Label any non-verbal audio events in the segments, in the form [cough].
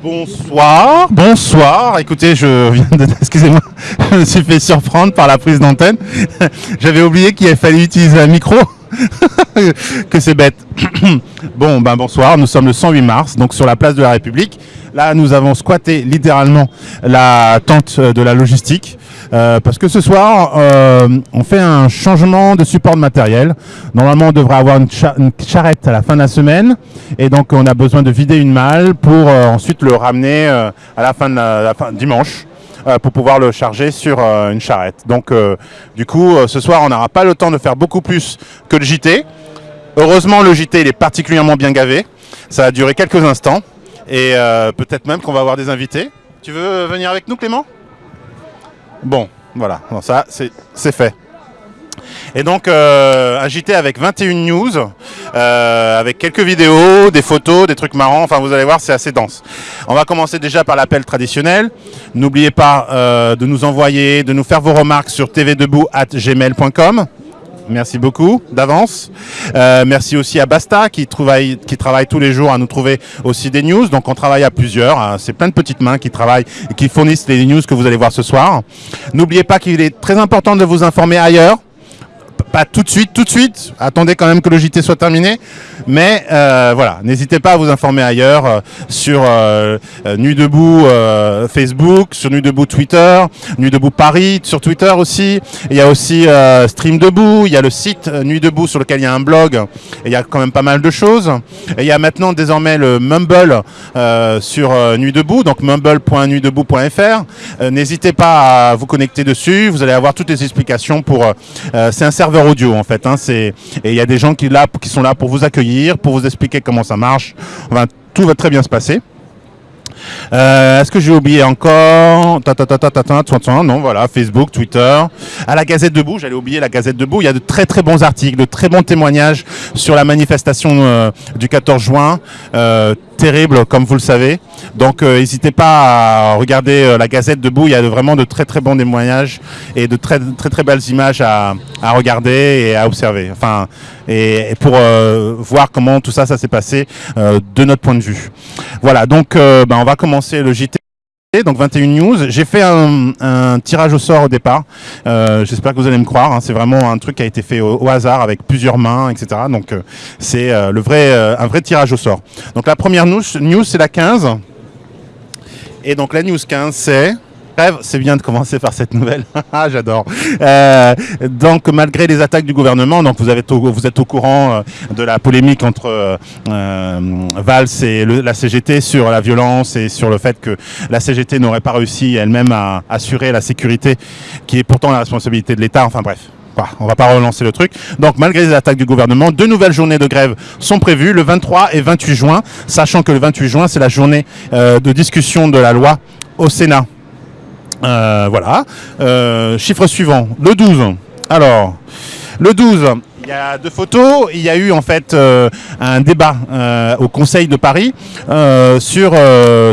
Bonsoir, bonsoir. Écoutez, je viens de, [laughs] excusez-moi, je me suis fait surprendre par la prise d'antenne. [laughs] J'avais oublié qu'il fallait utiliser un micro. [laughs] [laughs] que c'est bête. [coughs] bon, ben bonsoir. Nous sommes le 108 mars, donc sur la place de la République. Là, nous avons squatté littéralement la tente de la logistique. Euh, parce que ce soir, euh, on fait un changement de support de matériel. Normalement, on devrait avoir une, charrette à la fin de la semaine. Et donc, on a besoin de vider une malle pour euh, ensuite le ramener à la fin de la, fin, dimanche pour pouvoir le charger sur une charrette. Donc, du coup, ce soir, on n'aura pas le temps de faire beaucoup plus que le JT. Heureusement, le JT, est particulièrement bien gavé. Ça va durer quelques instants. Et peut-être même qu'on va avoir des invités. Tu veux venir avec nous, Clément? Bon, voilà, ça c'est fait. Et donc euh, agité avec 21 news, euh, avec quelques vidéos, des photos, des trucs marrants, enfin vous allez voir c'est assez dense. On va commencer déjà par l'appel traditionnel. N'oubliez pas euh, de nous envoyer, de nous faire vos remarques sur tvdebout.gmail.com. Merci beaucoup d'avance. Euh, merci aussi à Basta qui travaille, qui travaille tous les jours à nous trouver aussi des news. Donc on travaille à plusieurs. Hein. C'est plein de petites mains qui travaillent et qui fournissent les news que vous allez voir ce soir. N'oubliez pas qu'il est très important de vous informer ailleurs pas tout de suite, tout de suite. Attendez quand même que le JT soit terminé. Mais euh, voilà, n'hésitez pas à vous informer ailleurs euh, sur euh, Nuit Debout Facebook, sur Nuit Debout Twitter, Nuit Debout Paris sur Twitter aussi. Il y a aussi Stream Debout, il y a le site Nuit Debout sur lequel il y a un blog. Et il y a quand même pas mal de choses. Et il y a maintenant désormais le Mumble sur Nuit Debout, donc mumble.nuitdebout.fr. N'hésitez pas à vous connecter dessus. Vous allez avoir toutes les explications pour. C'est un serveur audio en fait. Hein, et il y a des gens qui, là, qui sont là pour vous accueillir, pour vous expliquer comment ça marche. Enfin, tout va très bien se passer. Euh, est-ce que j'ai oublié encore? Ta, ta, ta, Non, voilà, Facebook, Twitter. À la Gazette Debout, j'allais oublier la Gazette Debout. Il y a de très très bons articles, de très bons témoignages sur la manifestation euh, du 14 juin. Euh, terrible, comme vous le savez. Donc, n'hésitez pas à regarder la Gazette Debout. Il y a vraiment de très très bons témoignages et de très très très belles images à, regarder et à observer. Enfin, et, pour voir comment tout ça, ça s'est passé de notre point de vue. Voilà. Donc, ben, on va commencer le JT. Donc 21 news. J'ai fait un, tirage au sort au départ. Euh, j'espère que vous allez me croire. Hein. C'est vraiment un truc qui a été fait au, hasard avec plusieurs mains, etc. Donc euh, c'est euh, le vrai, un vrai tirage au sort. Donc la première news, news c'est la 15. Et donc la news 15 c'est c'est bien de commencer par cette nouvelle. [laughs] Ah, j'adore. Euh, donc, malgré les attaques du gouvernement, donc vous, êtes au courant euh, de la polémique entre euh, Valls et la CGT sur la violence et sur le fait que la CGT n'aurait pas réussi elle-même à assurer la sécurité, qui est pourtant la responsabilité de l'État. Enfin bref. On va pas relancer le truc. Donc, malgré les attaques du gouvernement, deux nouvelles journées de grève sont prévues, le 23 et 28 juin, sachant que le 28 juin, c'est la journée de discussion de la loi au Sénat. Euh, voilà. Euh, chiffre suivant, le 12. Alors, le 12, il y a deux photos. Il y a eu en fait euh, un débat au Conseil de Paris sur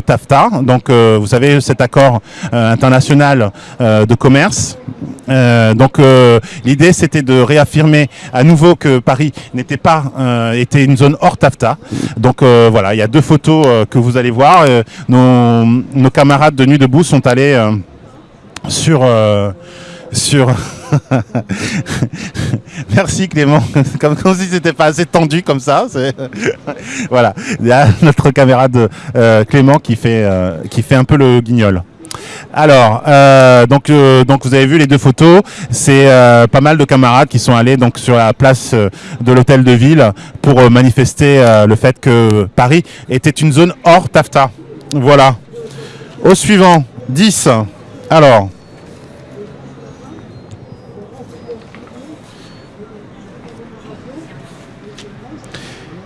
TAFTA. Donc, vous savez, cet accord international de commerce. donc, l'idée, c'était de réaffirmer à nouveau que Paris n'était pas était une zone hors TAFTA. Donc, voilà, il y a deux photos que vous allez voir. Nos, nos, camarades de Nuit debout sont allés sur euh, sur [laughs] merci Clément [laughs] comme, si c'était pas assez tendu comme ça [laughs] voilà il y a notre camarade euh, Clément qui fait euh, qui fait un peu le guignol alors, donc, donc vous avez vu les deux photos. C'est pas mal de camarades qui sont allés donc sur la place de l'hôtel de ville pour manifester le fait que Paris était une zone hors TAFTA. Voilà. Au suivant, 10. Alors,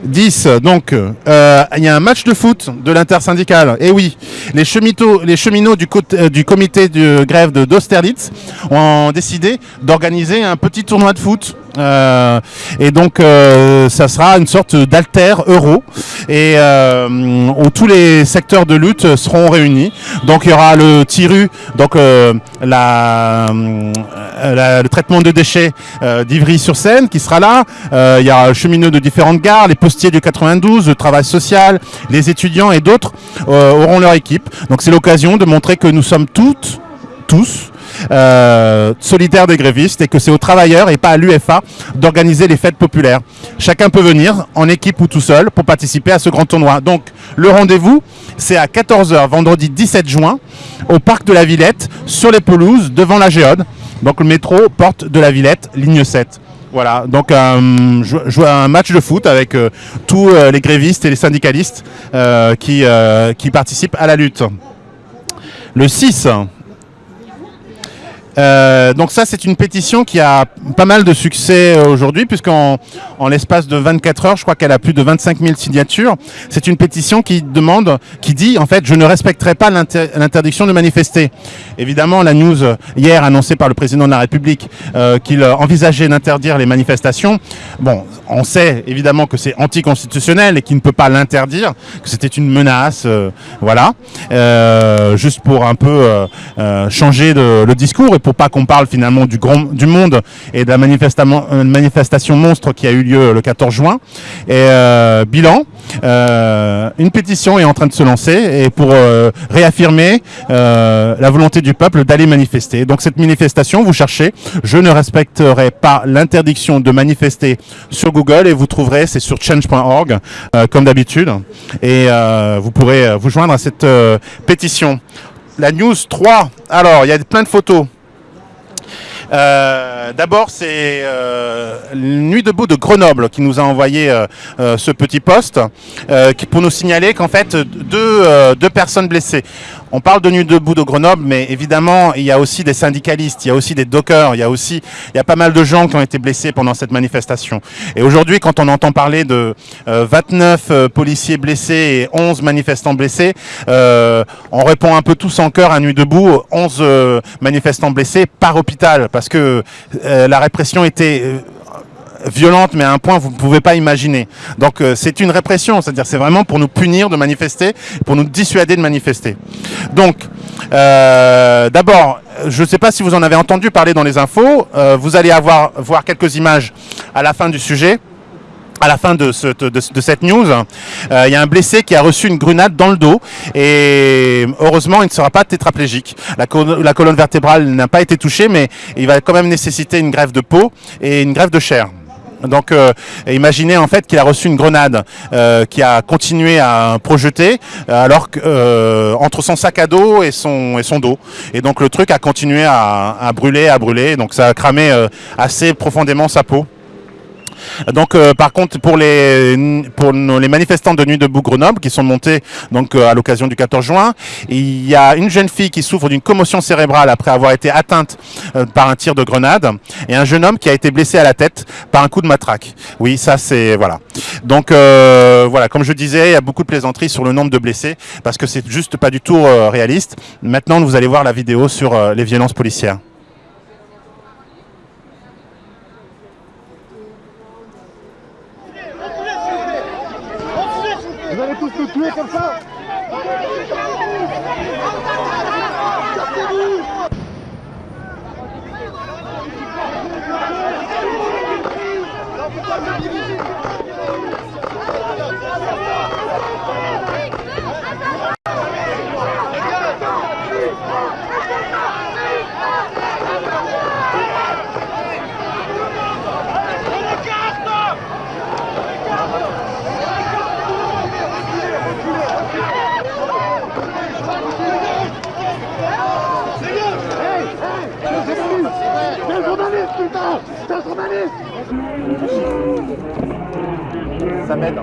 10, donc euh, il y a un match de foot de l'intersyndicale. Et oui, les cheminots, euh, du comité de grève d'Austerlitz ont décidé d'organiser un petit tournoi de foot Euh, et donc, euh, ça sera une sorte d'alter euro et euh, où tous les secteurs de lutte seront réunis. Donc, il y aura le TIRU, donc le traitement de déchets d'Ivry-sur-Seine qui sera là. il y a le cheminot de différentes gares, les postiers du 92, le travail social, les étudiants et d'autres auront leur équipe. Donc, c'est l'occasion de montrer que nous sommes toutes, tous, euh, solidaire des grévistes et que c'est aux travailleurs et pas à l'UFA d'organiser les fêtes populaires. Chacun peut venir en équipe ou tout seul pour participer à ce grand tournoi. Donc le rendez-vous, c'est à 14h vendredi 17 juin au parc de la Villette sur les pelouses devant la Géode. Donc le métro porte de la Villette, ligne 7. Voilà, donc euh, je, un match de foot avec euh, tous euh, les grévistes et les syndicalistes qui participent à la lutte. Le 6, euh, donc ça, c'est une pétition qui a pas mal de succès euh, aujourd'hui, puisqu'en en, l'espace de 24 heures, je crois qu'elle a plus de 25 000 signatures. C'est une pétition qui demande, qui dit, en fait, je ne respecterai pas l'interdiction de manifester. Évidemment, la news hier annoncée par le président de la République euh, qu'il envisageait d'interdire les manifestations. Bon, on sait évidemment que c'est anticonstitutionnel et qu'il ne peut pas l'interdire, que c'était une menace, voilà, juste pour un peu changer le discours et pour pas qu'on parle finalement du, grand, du monde et de la euh, manifestation monstre qui a eu lieu le 14 juin. Et euh, bilan, euh, une pétition est en train de se lancer et pour réaffirmer la volonté du peuple d'aller manifester. Donc cette manifestation, vous cherchez, je ne respecterai pas l'interdiction de manifester sur Google et vous trouverez, c'est sur change.org comme d'habitude et vous pourrez vous joindre à cette pétition. La news 3, alors il y a plein de photos. Euh, d'abord, c'est euh, Nuit debout de Grenoble qui nous a envoyé euh, ce petit poste pour nous signaler qu'en fait, deux personnes blessées. On parle de Nuit debout de Grenoble, mais évidemment, il y a aussi des syndicalistes, il y a aussi des dockers, il y a aussi il y a pas mal de gens qui ont été blessés pendant cette manifestation. Et aujourd'hui, quand on entend parler de 29 policiers blessés et 11 manifestants blessés, on répond un peu tous en cœur à Nuit debout, 11 manifestants blessés par hôpital parce que euh, la répression était euh, violente, mais à un point vous ne pouvez pas imaginer. Donc euh, c'est une répression, c'est-à-dire c'est vraiment pour nous punir de manifester, pour nous dissuader de manifester. Donc, d'abord, je ne sais pas si vous en avez entendu parler dans les infos, vous allez avoir voir quelques images à la fin du sujet à la fin de, cette news, euh, il y a un blessé qui a reçu une grenade dans le dos et heureusement il ne sera pas tétraplégique. La, la colonne vertébrale n'a pas été touchée mais il va quand même nécessiter une grève de peau et une grève de chair. Donc euh, imaginez en fait qu'il a reçu une grenade euh, qui a continué à projeter alors que entre son sac à dos et son et son dos et donc le truc a continué à, à brûler à brûler donc ça a cramé assez profondément sa peau. Donc euh, par contre pour les manifestants de Nuit debout Grenoble qui sont montés donc euh, à l'occasion du 14 juin, il y a une jeune fille qui souffre d'une commotion cérébrale après avoir été atteinte euh, par un tir de grenade et un jeune homme qui a été blessé à la tête par un coup de matraque. Oui, ça c'est voilà. Donc voilà, comme je disais, il y a beaucoup de plaisanteries sur le nombre de blessés parce que c'est juste pas du tout réaliste. Maintenant, vous allez voir la vidéo sur les violences policières. tuer comme ça putain C'est un journaliste Ça m'aide.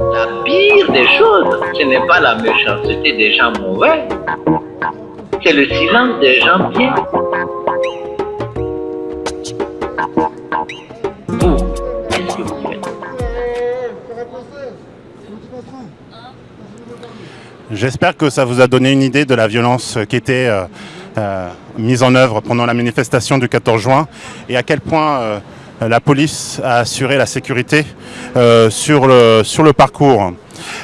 La pire des choses, ce n'est pas la méchanceté des gens mauvais, c'est le silence que vous faites? J'espère que ça vous a donné une idée de la violence qui était euh, euh, mise en œuvre pendant la manifestation du 14 juin et à quel point euh, la police a assuré la sécurité euh, sur, le, sur le parcours.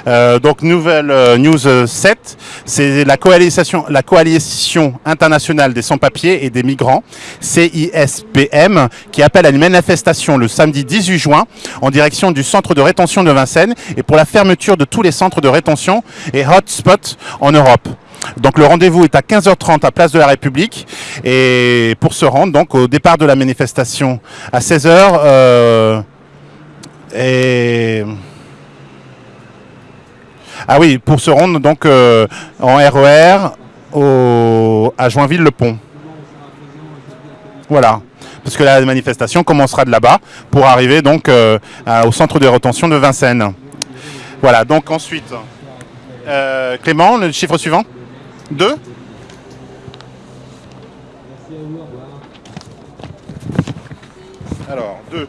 Euh, donc nouvelle euh, news 7, c'est la coalition, la coalition internationale des sans-papiers et des migrants, CISPM, qui appelle à une manifestation le samedi 18 juin en direction du centre de rétention de Vincennes et pour la fermeture de tous les centres de rétention et hotspots en Europe. Donc le rendez-vous est à 15h30 à Place de la République et pour se rendre donc au départ de la manifestation à 16h euh, et ah oui pour se rendre donc euh, en RER au, à Joinville-le-Pont. Voilà. Parce que la manifestation commencera de là-bas pour arriver donc euh, au centre de rétention de Vincennes. Voilà, donc ensuite, Clément, le chiffre suivant? 2 Alors, 2.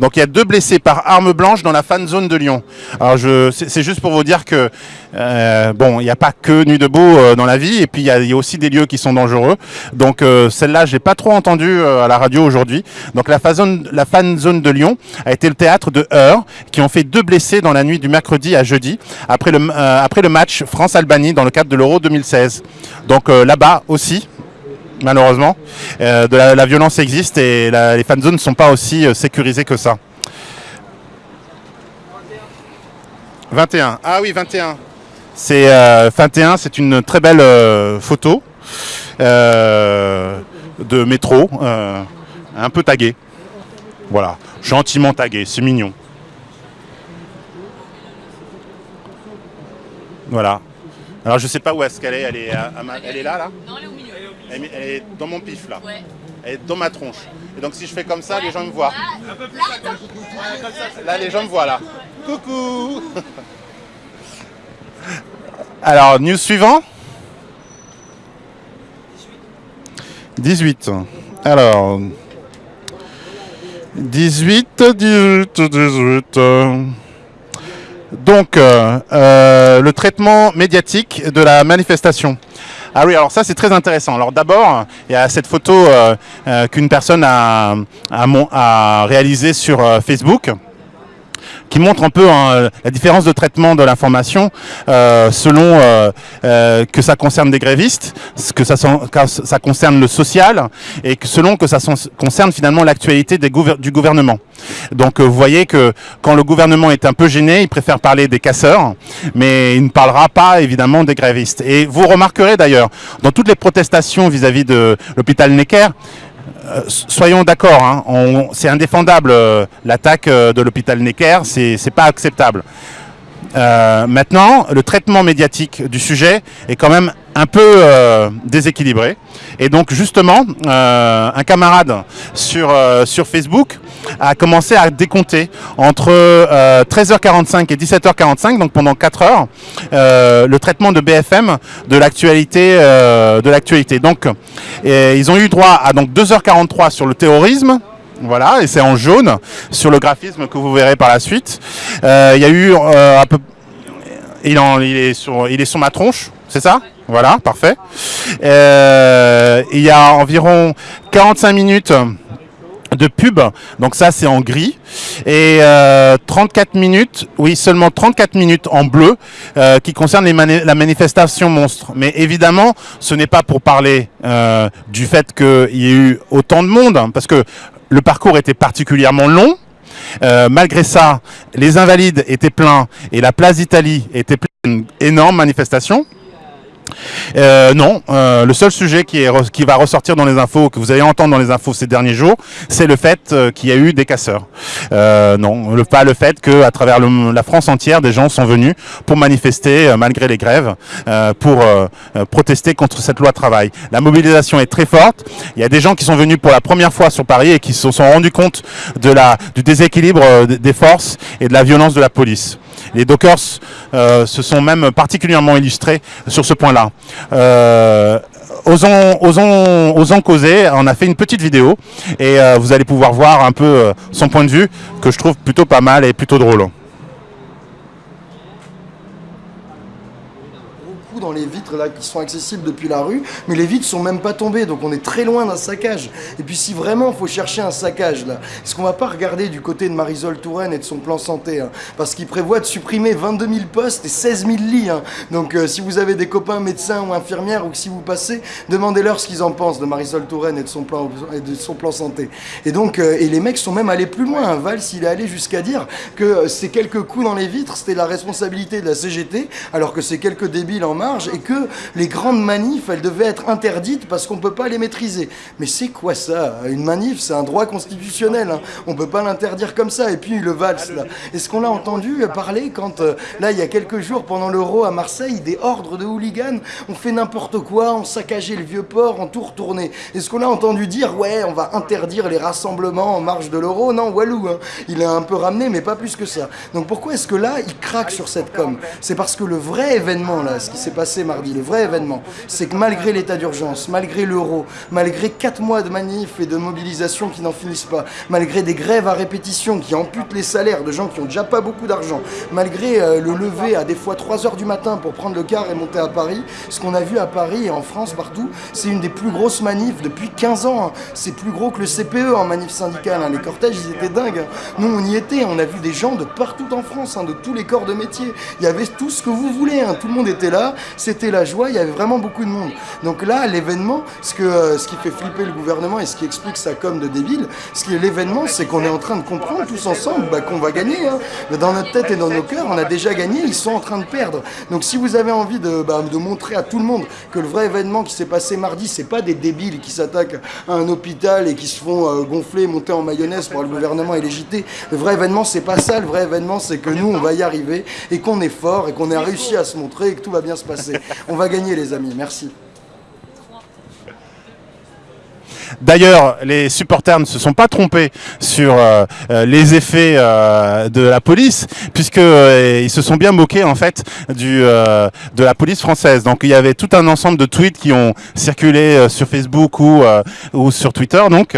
Donc il y a deux blessés par arme blanche dans la fan zone de Lyon. Alors je, c'est juste pour vous dire que euh, bon, il n'y a pas que Nuit debout euh, dans la vie, et puis il y, a- aussi des lieux qui sont dangereux. Donc euh, celle-là, j'ai pas trop entendu euh, à la radio aujourd'hui. Donc la fan, zone, de Lyon a été le théâtre de heurts qui ont fait deux blessés dans la nuit du mercredi à jeudi après le, après le match France-Albanie dans le cadre de l'Euro 2016. Donc là-bas aussi, malheureusement. Euh, de la, violence existe et la- les fan zones ne sont pas aussi euh, sécurisées que ça. 21. Ah oui, 21. C'est euh, 21, c'est une très belle euh, photo euh, de métro, euh, un peu taguée. Voilà, gentiment taguée, c'est mignon. Voilà. Alors je sais pas où est-ce qu'elle est, elle est, à- elle est là, là? Non, elle est au milieu. Elle est- elle est dans mon pif là. Ouais. Elle est dans ma tronche. Et donc si je fais comme ça, les gens me voient. Là, Là, les gens me voient là. Coucou [laughs] Alors, news suivant 18. Alors. 18, 18, 18. Donc, euh, euh, le traitement médiatique de la manifestation. Ah oui, alors ça c'est très intéressant. Alors d'abord, il y a cette photo euh, qu'une personne a, a, a réalisée sur Facebook qui montre un peu hein, la différence de traitement de l'information euh, selon euh, euh, que ça concerne des grévistes, que ça, que ça concerne le social et que selon que ça concerne finalement l'actualité du gouvernement. Donc euh, vous voyez que quand le gouvernement est un peu gêné, il préfère parler des casseurs, mais il ne parlera pas évidemment des grévistes. Et vous remarquerez d'ailleurs, dans toutes les protestations vis-à-vis de l'hôpital Necker, soyons d'accord, hein, c'est indéfendable euh, l'attaque euh, de l'hôpital Necker, c'est pas acceptable. Euh, maintenant, le traitement médiatique du sujet est quand même un peu euh, déséquilibré. Et donc justement, euh, un camarade euh, sur Facebook a commencé à décompter entre euh, 13h45 et 17h45, donc pendant 4 heures, euh, le traitement de BFM de l'actualité. euh, de l'actualité. Donc, ils ont eu droit à donc 2h43 sur le terrorisme. Voilà, et c'est en jaune sur le graphisme que vous verrez par la suite. Euh, Il y a eu euh, un peu, il, en- il est sur, il est sur ma tronche, c'est ça? Voilà, parfait. Euh, il y a environ 45 minutes de pub, donc ça c'est en gris, et euh, 34 minutes, oui seulement 34 minutes en bleu, euh, qui concerne la manifestation monstre. Mais évidemment, ce n'est pas pour parler euh, du fait qu'il y ait eu autant de monde, hein, parce que le parcours était particulièrement long. Euh, malgré ça, les Invalides étaient pleins et la place d'Italie était pleine, une énorme manifestation. Euh, non, euh, le seul sujet qui, va ressortir dans les infos, que vous allez entendre dans les infos ces derniers jours, c'est le fait euh, qu'il y a eu des casseurs. Non, pas le fait qu'à travers la France entière, des gens sont venus pour manifester malgré les grèves, pour protester contre cette loi travail. La mobilisation est très forte. Il y a des gens qui sont venus pour la première fois sur Paris et qui se sont rendus compte de la, du déséquilibre des forces et de la violence de la police. Les Dockers euh, se sont même particulièrement illustrés sur ce point-là. Euh, osons, osons, osons causer, on a fait une petite vidéo et euh, vous allez pouvoir voir un peu son point de vue que je trouve plutôt pas mal et plutôt drôle. Dans les vitres là qui sont accessibles depuis la rue, mais les vitres sont même pas tombées, donc on est très loin d'un saccage. Et puis si vraiment il faut chercher un saccage là, est-ce qu'on va pas regarder du côté de Marisol Touraine et de son plan santé hein, Parce qu'il prévoit de supprimer 22 000 postes et 16 000 lits. hein. Donc euh, si vous avez des copains médecins ou infirmières ou si vous passez, demandez-leur ce qu'ils en pensent de Marisol Touraine et de son plan, et de son plan santé. Et donc, euh, et les mecs sont même allés plus loin. hein. Valls, il est allé jusqu'à dire que euh, ces quelques coups dans les vitres, c'était la responsabilité de la CGT, alors que c'est quelques débiles en marge, et que les grandes manifs, elles devaient être interdites parce qu'on peut pas les maîtriser. Mais c'est quoi ça? Une manif, c'est un droit constitutionnel. hein. On peut pas l'interdire comme ça. Et puis le Valls, là. Est-ce qu'on l'a entendu parler quand, euh, là, il y a quelques jours, pendant l'Euro à Marseille, des ordres de hooligans ont fait n'importe quoi, ont saccagé le vieux port, ont tout retourné Est-ce qu'on a entendu dire, ouais, on va interdire les rassemblements en marge de l'Euro? Non, Walou, hein. il a un peu ramené, mais pas plus que ça. Donc pourquoi est-ce que là, il craque sur cette com? C'est parce que le vrai événement, là, ce qui s'est passé mardi, le vrai événement, c'est que malgré l'état d'urgence, malgré l'euro, malgré 4 mois de manifs et de mobilisation qui n'en finissent pas, malgré des grèves à répétition qui amputent les salaires de gens qui ont déjà pas beaucoup d'argent, malgré euh, le lever à des fois 3 heures du matin pour prendre le car et monter à Paris, ce qu'on a vu à Paris et en France partout, c'est une des plus grosses manifs depuis 15 ans. hein. C'est plus gros que le CPE en manif syndicale. hein. Les cortèges, ils étaient dingues. hein. Nous, on y était. On a vu des gens de partout en France, de tous les corps de métier. Il y avait tout ce que vous voulez. Tout le monde était là. C'était la joie. Il y avait vraiment beaucoup de monde. Donc là, l'événement, ce, euh, ce qui fait flipper le gouvernement et ce qui explique sa com de débile, ce qui est l'événement, c'est qu'on est en train de comprendre tous ensemble bah, qu'on va gagner. hein. Dans notre tête et dans nos cœurs, on a déjà gagné. Ils sont en train de perdre. Donc si vous avez envie de, bah, de montrer à tout le monde que le vrai événement qui s'est passé mardi, c'est pas des débiles qui s'attaquent à un hôpital et qui se font euh, gonfler, monter en mayonnaise par le gouvernement et les. Le vrai événement, c'est pas ça. Le vrai événement, c'est que nous, on va y arriver et qu'on est fort et qu'on a réussi à se montrer et que tout va bien se passer. On va gagner, les amis. Merci. D'ailleurs, les supporters ne se sont pas trompés sur euh, euh, les effets euh, de la police, puisque ils se sont bien moqués en fait de la police française. Donc il y avait tout un ensemble de tweets qui ont circulé sur Facebook ou sur Twitter. Donc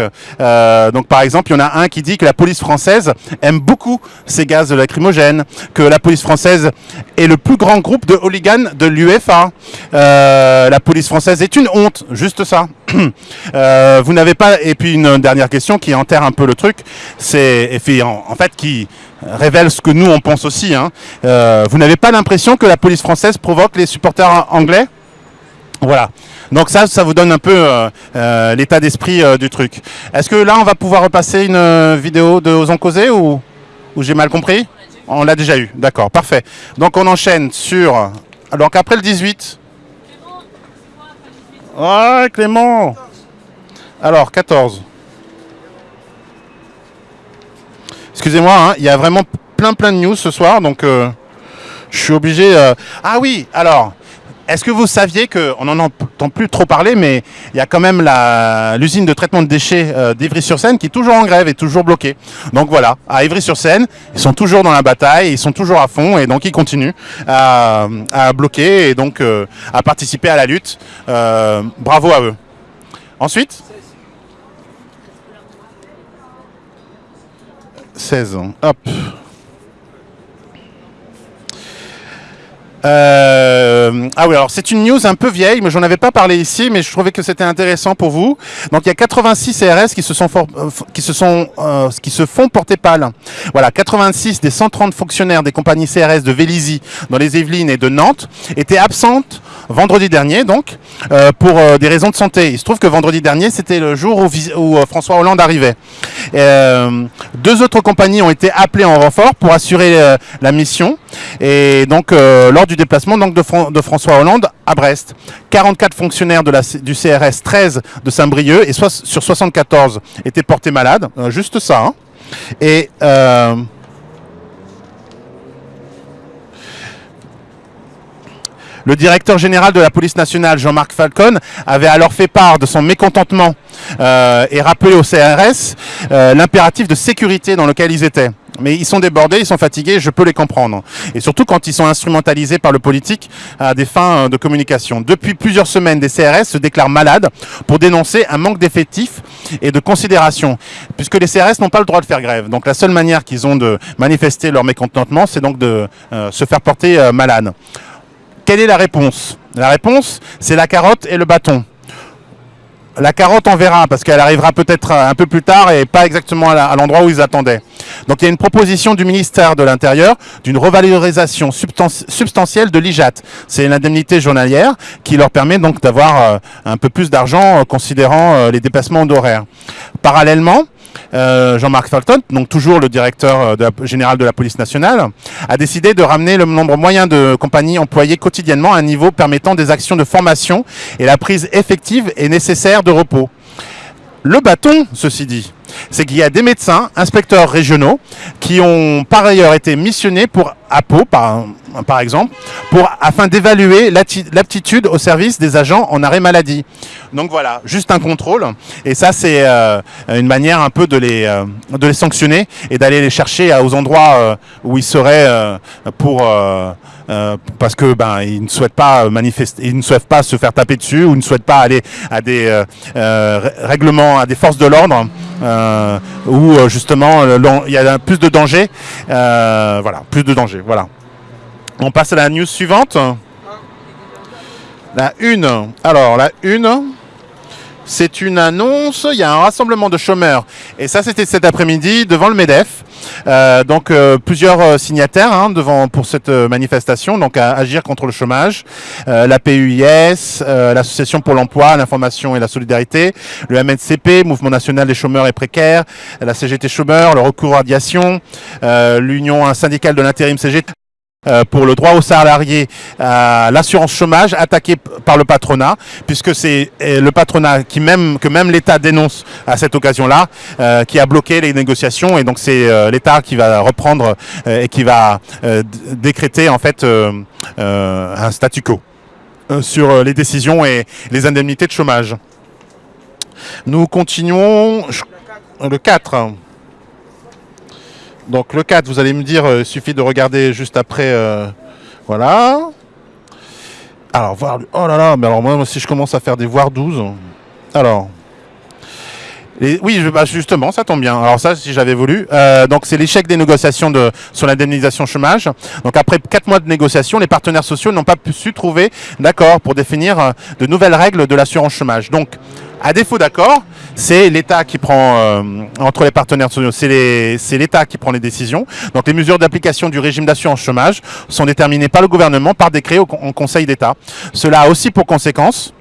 par exemple, il y en a un qui dit que la police française aime beaucoup ces gaz lacrymogènes, que la police française est le plus grand groupe de hooligans de l'UEFA. La police française est une honte, juste ça. [coughs] Euh, vous n'avez pas et puis une dernière question qui enterre un peu le truc, c'est en, fait qui révèle ce que nous on pense aussi. Hein. Euh, vous n'avez pas l'impression que la police française provoque les supporters anglais? Voilà. Donc ça, ça vous donne un peu euh, l'état d'esprit du truc. Est-ce que là, on va pouvoir repasser une vidéo de Osons causer ou, ou j'ai mal compris? On l'a déjà eu. D'accord, parfait. Donc on enchaîne sur. Donc après le 18. Ouais, Clément. Alors 14. Excusez-moi, hein, il y a vraiment plein plein de news ce soir, donc euh, je suis obligé. euh, Ah oui, alors. Est-ce que vous saviez que, on n'en entend plus trop parler, mais il y a quand même l'usine de traitement de déchets euh, d'Ivry-sur-Seine qui est toujours en grève et toujours bloquée. Donc voilà, à Ivry-sur-Seine, ils sont toujours dans la bataille, ils sont toujours à fond et donc ils continuent à, à bloquer et donc euh, à participer à la lutte. Euh, bravo à eux. Ensuite? 16 ans. Hop. Euh, ah oui, alors c'est une news un peu vieille, mais j'en avais pas parlé ici, mais je trouvais que c'était intéressant pour vous. Donc il y a 86 CRS qui se sont euh, qui se sont euh, qui se font porter pâle. Voilà, 86 des 130 fonctionnaires des compagnies CRS de Vélizy dans les Yvelines et de Nantes étaient absentes vendredi dernier, donc, euh, pour euh, des raisons de santé. Il se trouve que vendredi dernier, c'était le jour où, où, euh, François Hollande arrivait. Euh, deux autres compagnies ont été appelées en renfort pour assurer euh, la mission. Et donc, lors du déplacement donc, de, Fran- de François Hollande à Brest, 44 fonctionnaires de la, du CRS 13 de Saint-Brieuc et sur 74 étaient portés malades. Juste ça. hein. Et Le directeur général de la police nationale, Jean-Marc Falcon, avait alors fait part de son mécontentement euh, et rappelé au CRS euh, l'impératif de sécurité dans lequel ils étaient. Mais ils sont débordés, ils sont fatigués, je peux les comprendre. Et surtout quand ils sont instrumentalisés par le politique à des fins euh, de communication. Depuis plusieurs semaines, des CRS se déclarent malades pour dénoncer un manque d'effectifs et de considération, puisque les CRS n'ont pas le droit de faire grève. Donc la seule manière qu'ils ont de manifester leur mécontentement, c'est donc de se faire porter euh, malade. Quelle est la réponse? La réponse, c'est la carotte et le bâton. La carotte, on verra, parce qu'elle arrivera peut-être un peu plus tard et pas exactement à l'endroit où ils attendaient. Donc il y a une proposition du ministère de l'Intérieur d'une revalorisation substan- substantielle de l'IJAT. C'est l'indemnité journalière qui leur permet donc d'avoir euh, un peu plus d'argent euh, considérant euh, les dépassements d'horaire. Parallèlement, euh, Jean-Marc Falton, donc toujours le directeur euh, général de la police nationale, a décidé de ramener le nombre moyen de compagnies employées quotidiennement à un niveau permettant des actions de formation et la prise effective et nécessaire de repos. Le bâton, ceci dit, c'est qu'il y a des médecins, inspecteurs régionaux, qui ont par ailleurs été missionnés pour Pau, par, exemple, afin d'évaluer l'aptitude au service des agents en arrêt maladie. Donc voilà, juste un contrôle. Et ça, c'est euh, une manière un peu de les, euh, de les sanctionner et d'aller les chercher aux endroits euh, où ils seraient pour... euh, euh, parce que ben ils ne souhaitent pas manifester, ils ne souhaitent pas se faire taper dessus ou ne souhaitent pas aller à des euh, euh, règlements, à des forces de l'ordre euh, où euh, justement il y a plus de danger. Euh, voilà, plus de danger. Voilà. On passe à la news suivante. La une. Alors la une. C'est une annonce, il y a un rassemblement de chômeurs. Et ça, c'était cet après-midi devant le MEDEF. Euh, donc euh, plusieurs euh, signataires hein, devant pour cette manifestation, donc à agir contre le chômage, la PUIS, l'association pour l'emploi, l'information et la solidarité, le MNCP, Mouvement national des chômeurs et précaires, la CGT chômeurs, le recours radiation, euh, l'Union syndicale de l'intérim CGT pour le droit aux salariés à l'assurance chômage attaqué par le patronat, puisque c'est euh, le patronat qui même que même l'État dénonce à cette occasion-là, euh, qui a bloqué les négociations, et donc c'est euh, l'État qui va reprendre euh, et qui va euh, décréter en fait euh, euh, un statu quo euh, sur euh, les décisions et les indemnités de chômage. Nous continuons le 4. Donc le 4, vous allez me dire, euh, il suffit de regarder juste après. euh, voilà. Alors, voir. Oh là là, mais alors moi, si je commence à faire des voir 12. Alors. Oui, bah, justement, ça tombe bien. Alors ça, si j'avais voulu. Euh, donc c'est l'échec des négociations de, sur l'indemnisation chômage. Donc après quatre mois de négociations, les partenaires sociaux n'ont pas pu- trouver d'accord pour définir de nouvelles règles de l'assurance chômage. Donc, à défaut d'accord, c'est l'État qui prend, euh, entre les partenaires sociaux, c'est l'État qui prend les décisions. Donc les mesures d'application du régime d'assurance chômage sont déterminées par le gouvernement par décret au, en Conseil d'État. Cela a aussi pour conséquence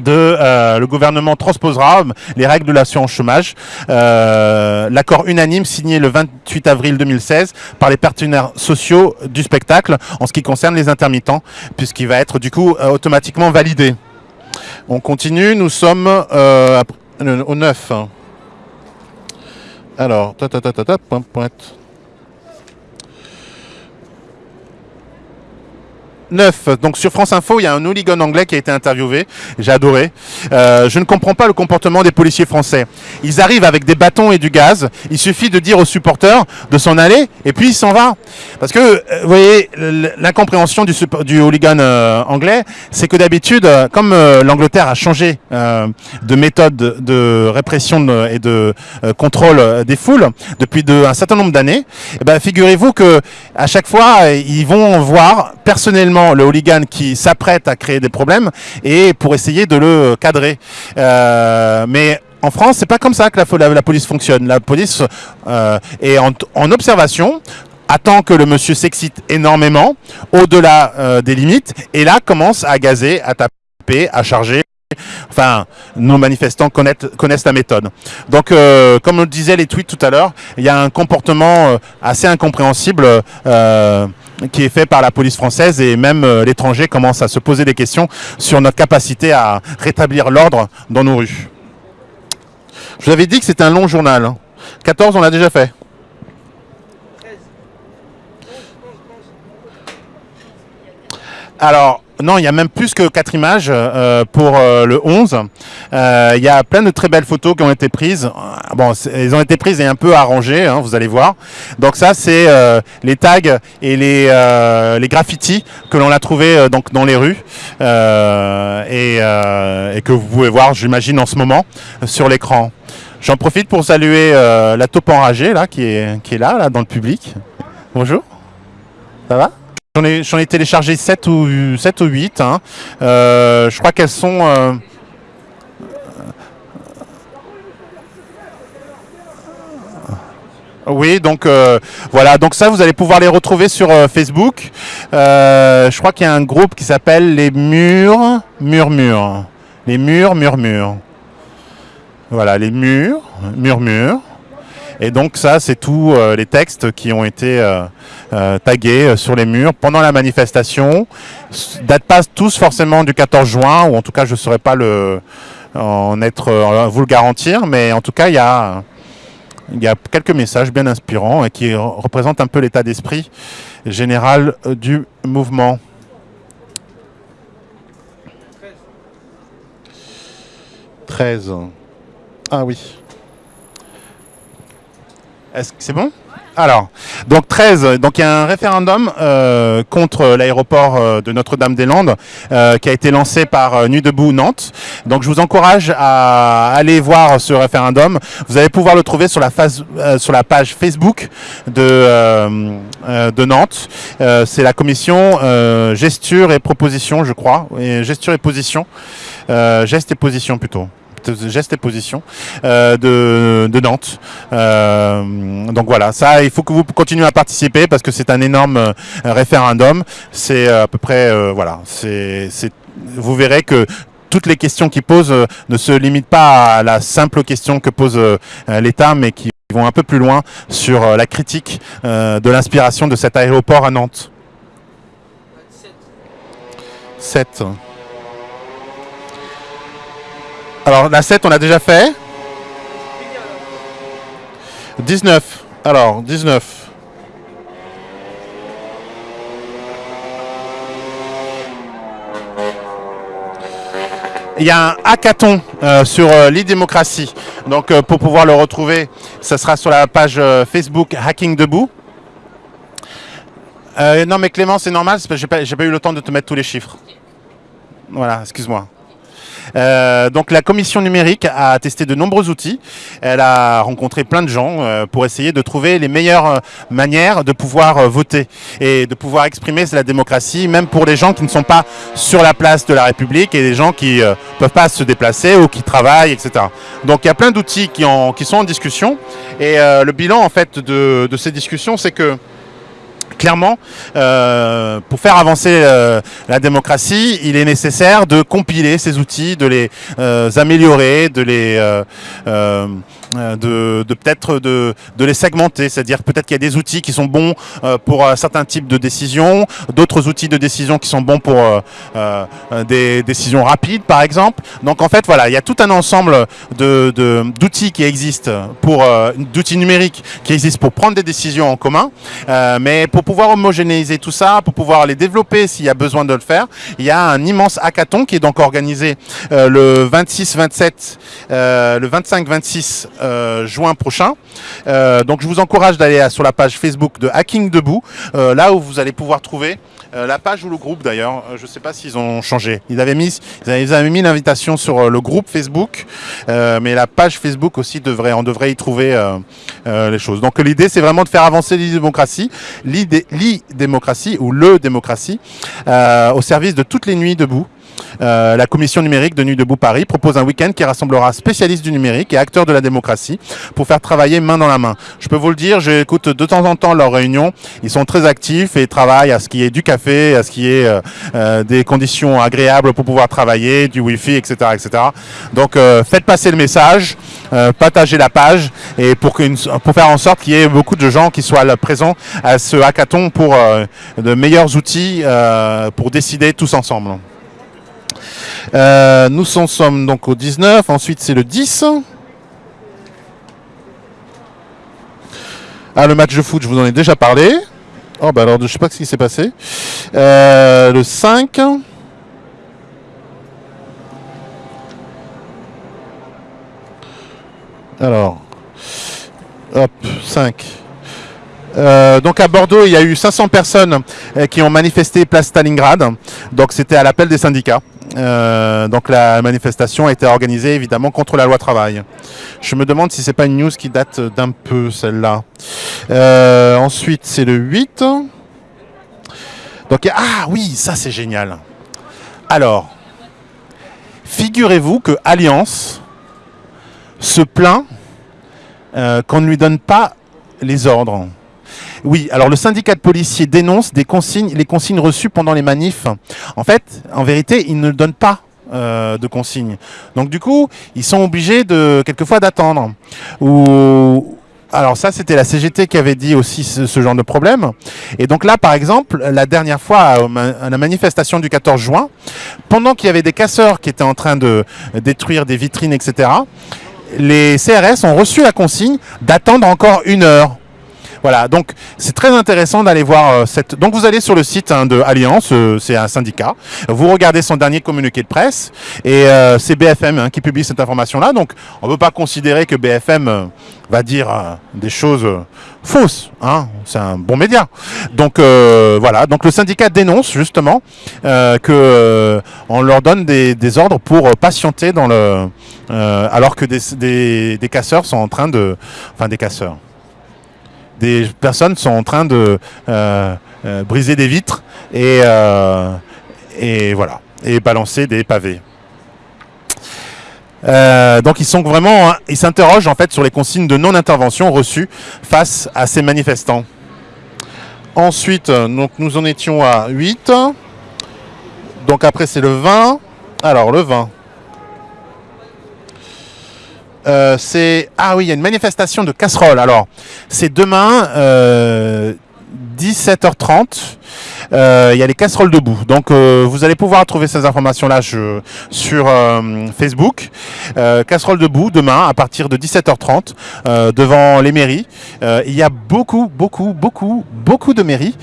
de euh, le gouvernement transposera les règles de l'assurance chômage. Euh, L'accord unanime signé le 28 avril 2016 par les partenaires sociaux du spectacle en ce qui concerne les intermittents, puisqu'il va être du coup euh, automatiquement validé. On continue, nous sommes euh, euh, au 9. Alors, ta ta ta ta ta, point, point. 9. Donc sur France Info, il y a un hooligan anglais qui a été interviewé. J'ai adoré. Euh, je ne comprends pas le comportement des policiers français. Ils arrivent avec des bâtons et du gaz. Il suffit de dire aux supporters de s'en aller et puis il s'en va. Parce que, euh, vous voyez, l'incompréhension du, du hooligan euh, anglais, c'est que d'habitude, euh, comme l'Angleterre a changé de méthode de, répression et de contrôle des foules depuis de, un certain nombre d'années, eh ben, figurez-vous que à chaque fois, ils vont voir personnellement le hooligan qui s'apprête à créer des problèmes et pour essayer de le cadrer. Euh, mais en France, c'est pas comme ça que la, police fonctionne. La police euh, est en, observation attend que le monsieur s'excite énormément, au-delà euh, des limites, et là commence à gazer, à taper, à charger. Enfin, nos manifestants connaissent, la méthode. Donc, comme on le disait les tweets tout à l'heure, il y a un comportement assez incompréhensible qui est fait par la police française et même euh, l'étranger commence à se poser des questions sur notre capacité à rétablir l'ordre dans nos rues. Je vous avais dit que c'était un long journal. hein. 14, on l'a déjà fait. Alors, non, il y a même plus que 4 images euh, pour euh, le 11. Euh, Il y a plein de très belles photos qui ont été prises. Bon, elles ont été prises et un peu arrangées, hein, vous allez voir. Donc ça, c'est les tags et les, les graffitis que l'on a trouvés euh, donc dans les rues et, que vous pouvez voir, j'imagine, en ce moment sur l'écran. J'en profite pour saluer la taupe enragée là, qui est, qui est là, là, dans le public. Bonjour. Ça va? J'en ai, téléchargé 7 ou, 7 ou 8. hein. Euh, je crois qu'elles sont... euh, Oui, donc euh, voilà, donc ça vous allez pouvoir les retrouver sur Facebook. Je crois qu'il y a un groupe qui s'appelle les Murs Murmures. Les Murs Murmures. Voilà, les Murs Murmures. Et donc ça, c'est tous les textes qui ont été euh, tagués euh, sur les murs pendant la manifestation. Datent pas tous forcément du 14 juin, ou en tout cas je ne saurais pas le, en être, euh, vous le garantir, mais en tout cas il y a, quelques messages bien inspirants et qui re- représentent un peu l'état d'esprit général du mouvement. 13. Ah oui. Est-ce que c'est bon? Alors, donc 13, donc il y a un référendum euh, contre l'aéroport euh, de Notre-Dame-des-Landes euh, qui a été lancé par Nuit debout Nantes. Donc je vous encourage à aller voir ce référendum. Vous allez pouvoir le trouver sur la, phase, sur la page Facebook de, de Nantes. C'est la commission gesture et proposition, je crois, gesture et position, geste et position plutôt geste et position euh, de, Nantes. Euh, donc voilà, ça, il faut que vous continuez à participer parce que c'est un énorme euh, référendum. C'est à peu près, voilà, vous verrez que toutes les questions qu'ils posent ne se limitent pas à la simple question que pose l'État, mais qui vont un peu plus loin sur la critique de l'inspiration de cet aéroport à Nantes. 7. Alors, la 7, on l'a déjà fait. 19. Alors, 19. Il y a un hackathon euh, sur euh, l'e-démocratie. Donc, euh, pour pouvoir le retrouver, ça sera sur la page euh, Facebook Hacking Debout. Non, mais Clément, c'est normal, j'ai pas, pas eu le temps de te mettre tous les chiffres. Voilà, excuse-moi. Euh, donc la commission numérique a testé de nombreux outils. Elle a rencontré plein de gens euh, pour essayer de trouver les meilleures euh, manières de pouvoir euh, voter et de pouvoir exprimer la démocratie, même pour les gens qui ne sont pas sur la place de la République et les gens qui ne peuvent pas se déplacer ou qui travaillent, etc. Donc il y a plein d'outils qui, qui sont en discussion. Et le bilan en fait de, de ces discussions, c'est que clairement, euh, pour faire avancer euh, la démocratie, il est nécessaire de compiler ces outils, de les euh, améliorer, de les de, de peut-être de, les segmenter, c'est-à-dire peut-être qu'il y a des outils qui sont bons euh, pour un certain type de décision, d'autres outils de décision qui sont bons pour euh, euh, des décisions rapides, par exemple. Donc en fait, voilà, il y a tout un ensemble d'outils qui existent pour euh, d'outils numériques qui existent pour prendre des décisions en commun, Euh, mais pour pouvoir homogénéiser tout ça, pour pouvoir les développer s'il y a besoin de le faire, il y a un immense hackathon qui est donc organisé euh, le 26-27, euh, le 25-26 euh, juin prochain. Euh, donc je vous encourage d'aller sur la page Facebook de Hacking Debout, euh, là où vous allez pouvoir trouver euh, la page ou le groupe d'ailleurs. Euh, je ne sais pas s'ils ont changé. Ils avaient mis, ils avaient, mis l'invitation sur euh, le groupe Facebook, mais la page Facebook aussi devrait, on devrait y trouver les choses. Donc l'idée c'est vraiment de faire avancer l'e-démocratie, l'e-démocratie ou le démocratie au service de toutes les nuits debout. Euh, la commission numérique de Nuit debout Paris propose un week-end qui rassemblera spécialistes du numérique et acteurs de la démocratie pour faire travailler main dans la main. Je peux vous le dire, j'écoute de temps en temps leurs réunions. Ils sont très actifs et travaillent à ce qui est du café, à ce qui est euh, euh, des conditions agréables pour pouvoir travailler, du Wi-Fi, etc. etc. Donc euh, faites passer le message, partagez la page et pour, faire en sorte qu'il y ait beaucoup de gens qui soient là présents à ce hackathon pour de meilleurs outils pour décider tous ensemble. Euh, nous en sommes donc au 19, ensuite c'est le 10. Ah, le match de foot, je vous en ai déjà parlé. Oh, bah alors, je sais pas ce qui s'est passé. Euh, le 5. Alors, hop, 5. Euh, donc à Bordeaux, il y a eu 500 personnes qui ont manifesté place Stalingrad. Donc c'était à l'appel des syndicats. Euh, donc la manifestation a été organisée évidemment contre la loi travail. Je me demande si c'est pas une news qui date d'un peu celle-là. Euh, ensuite c'est le 8. Donc ah oui, ça c'est génial. Alors, figurez-vous que Alliance se plaint euh, qu'on ne lui donne pas les ordres. Oui, alors le syndicat de policiers dénonce les consignes reçues pendant les manifs. En fait, en vérité, ils ne donnent pas euh, de consignes. Donc du coup, ils sont obligés de quelquefois d'attendre. Alors ça, c'était la CGT qui avait dit aussi ce, genre de problème. Et donc là, par exemple, la dernière fois à la manifestation du 14 juin, pendant qu'il y avait des casseurs qui étaient en train de détruire des vitrines, etc., les CRS ont reçu la consigne d'attendre encore une heure. Voilà, donc c'est très intéressant d'aller voir euh, cette. Donc vous allez sur le site hein, de Alliance, euh, c'est un syndicat. Vous regardez son dernier communiqué de presse et euh, c'est BFM hein, qui publie cette information-là. Donc on ne peut pas considérer que BFM va dire des choses fausses. Hein. C'est un bon média. Donc voilà. Donc le syndicat dénonce justement que on leur donne des, des ordres pour patienter dans le, alors que des, des, des casseurs sont en train de, enfin des casseurs des personnes sont en train de euh, euh, briser des vitres et, euh, et voilà et balancer des pavés. Donc ils sont vraiment, hein, ils s'interrogent en fait sur les consignes de non-intervention reçues face à ces manifestants. Ensuite, nous en étions à 8. Donc après c'est le 20. Alors le 20. Euh, c'est ah oui, il y a une manifestation de casseroles. Alors, c'est demain euh, 17h30. Euh, Il y a les casseroles debout. Donc, euh, vous allez pouvoir trouver ces informations-là sur euh, Facebook. Casseroles debout demain à partir de 17h30 euh, devant les mairies. Il y a beaucoup, beaucoup, beaucoup, beaucoup de mairies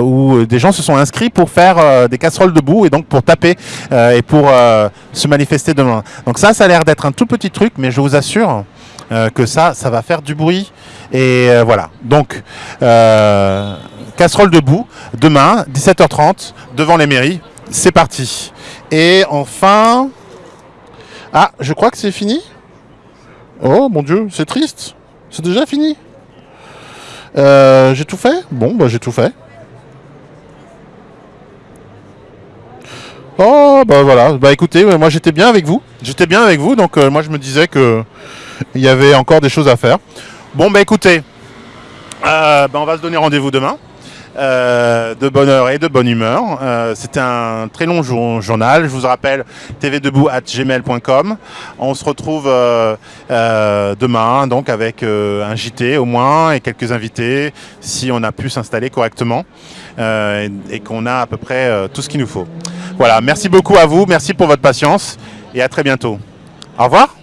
où des gens se sont inscrits pour faire des casseroles debout et donc pour taper et pour se manifester demain. Donc ça, ça a l'air d'être un tout petit truc, mais je vous assure euh, que ça, ça va faire du bruit. Et euh, voilà. Donc, euh, casserole debout, demain, 17h30, devant les mairies. C'est parti. Et enfin... Ah, je crois que c'est fini. Oh mon dieu, c'est triste. C'est déjà fini. J'ai tout fait? Bon, bah j'ai tout fait. Oh, bah voilà. Bah écoutez, moi j'étais bien avec vous. J'étais bien avec vous, donc moi je me disais que il y avait encore des choses à faire. Bon, bah écoutez, euh, bah, on va se donner rendez-vous demain. euh, de bonne heure et de bonne humeur. Euh, C'était un très long jour- journal. Je vous rappelle tvdebout@gmail.com. On se retrouve demain, donc avec un JT au moins et quelques invités, si on a pu s'installer correctement et, qu'on a à peu près tout ce qu'il nous faut. Voilà. Merci beaucoup à vous. Merci pour votre patience et à très bientôt. Au revoir.